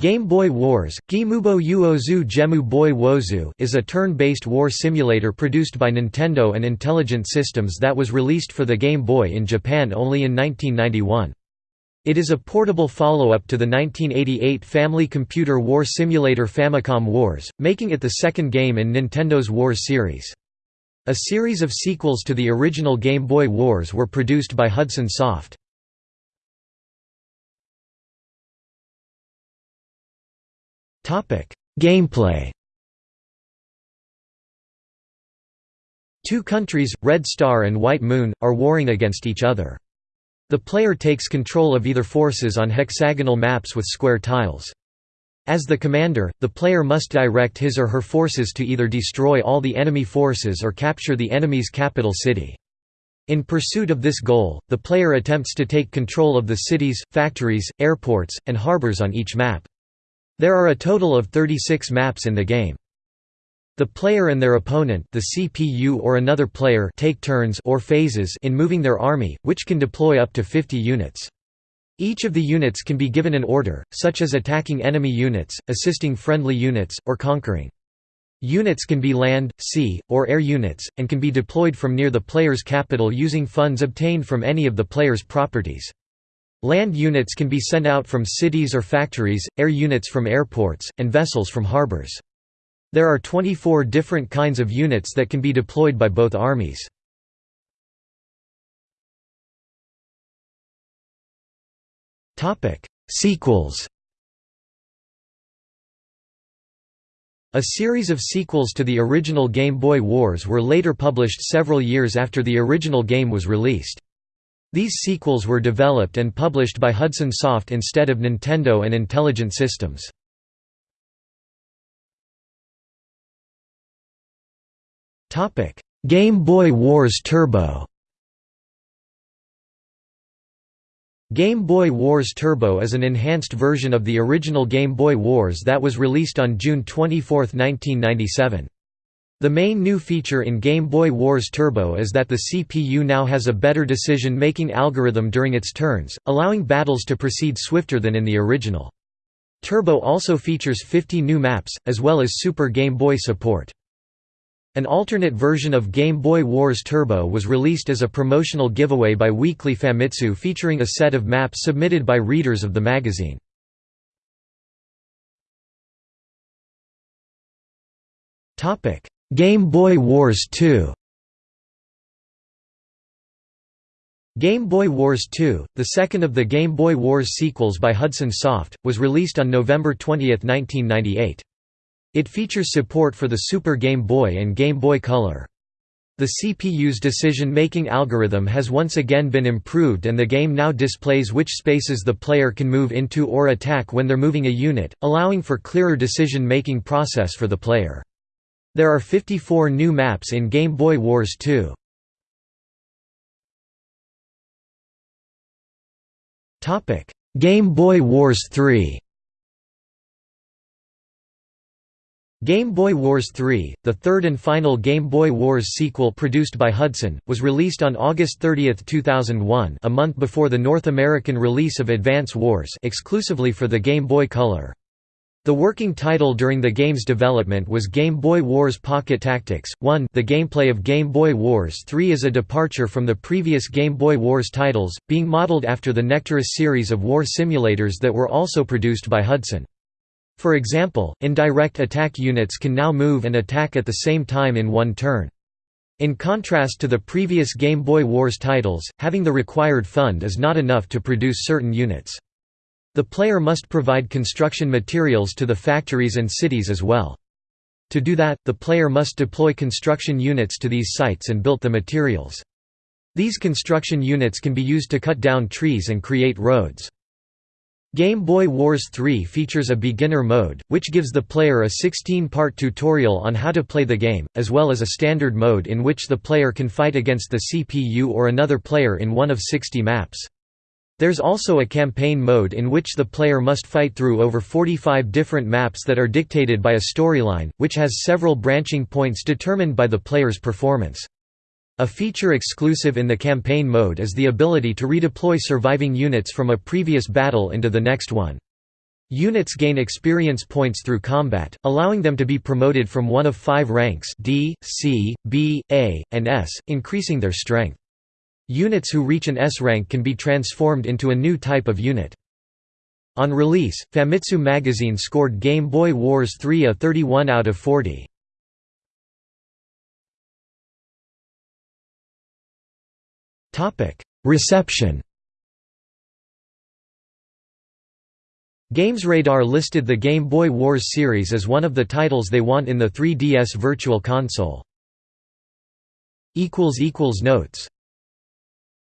Game Boy Wars, Gimubo Uozu Gemu Boy Wozu is a turn-based war simulator produced by Nintendo and Intelligent Systems that was released for the Game Boy in Japan only in 1991. It is a portable follow-up to the 1988 Family Computer War Simulator Famicom Wars, making it the second game in Nintendo's Wars series. A series of sequels to the original Game Boy Wars were produced by Hudson Soft. Gameplay Two countries, Red Star and White Moon, are warring against each other. The player takes control of either forces on hexagonal maps with square tiles. As the commander, the player must direct his or her forces to either destroy all the enemy forces or capture the enemy's capital city. In pursuit of this goal, the player attempts to take control of the cities, factories, airports, and harbors on each map. There are a total of 36 maps in the game. The player and their opponent the CPU or another player take turns or phases in moving their army, which can deploy up to 50 units. Each of the units can be given an order, such as attacking enemy units, assisting friendly units, or conquering. Units can be land, sea, or air units, and can be deployed from near the player's capital using funds obtained from any of the player's properties. Land units can be sent out from cities or factories, air units from airports, and vessels from harbors. There are 24 different kinds of units that can be deployed by both armies. Sequels A series of sequels to the original Game Boy Wars were later published several years after the original game was released. These sequels were developed and published by Hudson Soft instead of Nintendo and Intelligent Systems. Game Boy Wars Turbo Game Boy Wars Turbo is an enhanced version of the original Game Boy Wars that was released on June 24, 1997. The main new feature in Game Boy Wars Turbo is that the CPU now has a better decision-making algorithm during its turns, allowing battles to proceed swifter than in the original. Turbo also features 50 new maps, as well as Super Game Boy support. An alternate version of Game Boy Wars Turbo was released as a promotional giveaway by Weekly Famitsu featuring a set of maps submitted by readers of the magazine. Topic: Game Boy Wars 2 Game Boy Wars 2, the second of the Game Boy Wars sequels by Hudson Soft, was released on November 20, 1998. It features support for the Super Game Boy and Game Boy Color. The CPU's decision-making algorithm has once again been improved and the game now displays which spaces the player can move into or attack when they're moving a unit, allowing for clearer decision-making process for the player. There are 54 new maps in Game Boy Wars 2. Game Boy Wars 3 Game Boy Wars 3, the third and final Game Boy Wars sequel produced by Hudson, was released on August 30, 2001 a month before the North American release of Advance Wars exclusively for the Game Boy Color. The working title during the game's development was Game Boy Wars Pocket Tactics 1 The gameplay of Game Boy Wars 3 is a departure from the previous Game Boy Wars titles, being modeled after the Nectaris series of war simulators that were also produced by Hudson. For example, indirect attack units can now move and attack at the same time in one turn. In contrast to the previous Game Boy Wars titles, having the required fund is not enough to produce certain units. The player must provide construction materials to the factories and cities as well. To do that, the player must deploy construction units to these sites and build the materials. These construction units can be used to cut down trees and create roads. Game Boy Wars 3 features a beginner mode, which gives the player a 16-part tutorial on how to play the game, as well as a standard mode in which the player can fight against the CPU or another player in one of 60 maps. There's also a campaign mode in which the player must fight through over 45 different maps that are dictated by a storyline, which has several branching points determined by the player's performance. A feature exclusive in the campaign mode is the ability to redeploy surviving units from a previous battle into the next one. Units gain experience points through combat, allowing them to be promoted from one of five ranks D, C, B, A, and S, increasing their strength. Units who reach an S rank can be transformed into a new type of unit. On release, Famitsu magazine scored Game Boy Wars 3 a 31 out of 40. Reception GamesRadar listed the Game Boy Wars series as one of the titles they want in the 3DS Virtual Console. Notes